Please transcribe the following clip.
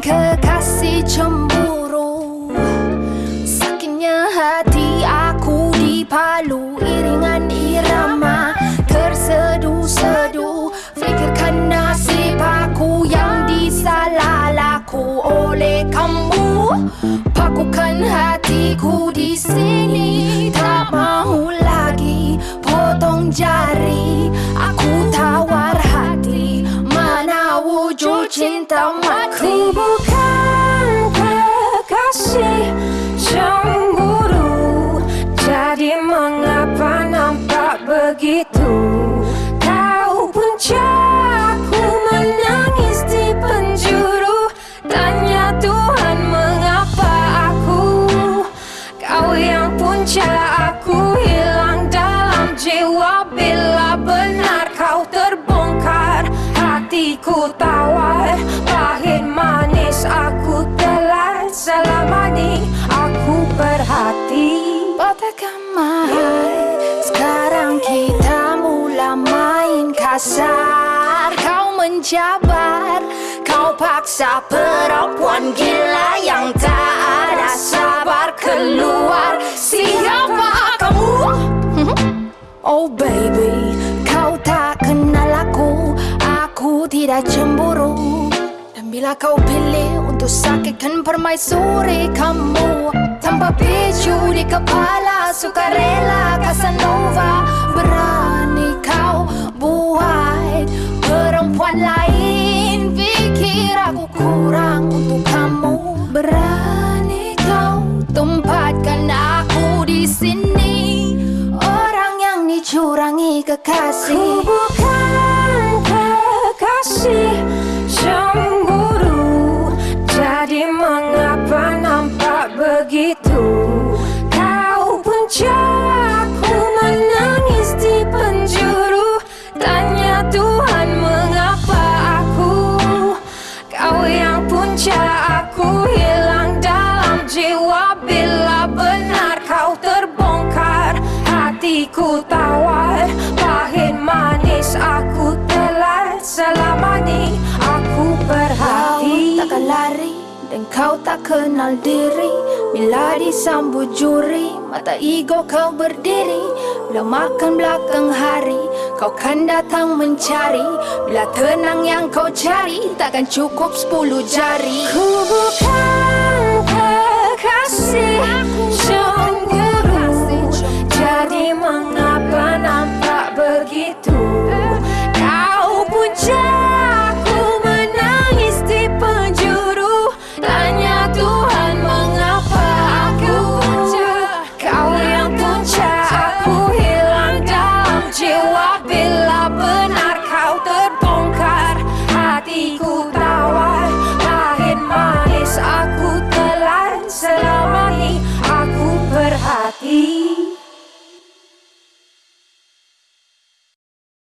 kekasih cemburu Sakitnya hati aku dipalu Iringan irama tersedu-sedu Fikirkan nasib aku yang disalah laku oleh kamu Pakukan hatiku di sini cinta mati Aku bukan kekasih Ni aku berhati. Batakkan mahal Sekarang kita mula main kasar. Kau menjabar Kau paksa perempuan gila Yang tak ada sabar. Keluar Siapa kamu? Oh baby Kau tak kenal aku. Aku tidak cemburu bila kau pilih Untuk sakitkan permaisuri kamu Tanpa picu di kepala Sukarela Casanova. Berani kau buat Perempuan lain? Fikir aku kurang untuk kamu. Berani kau tempatkan aku di sini? Orang yang dicurangi Ku kekasih bukan kekasih aku hilang dalam jiwa. Bila benar kau terbongkar Hatiku tawar. Pahit manis aku Selama ni aku Kau berhati takkan lari dan kau tak kenal diri. Bila disambut juri Mata ego kau berdiri. Bila makan belakang hari Kau kan datang mencari. Bila tenang yang kau cari Takkan cukup sepuluh jari. Ku bukan kekasih He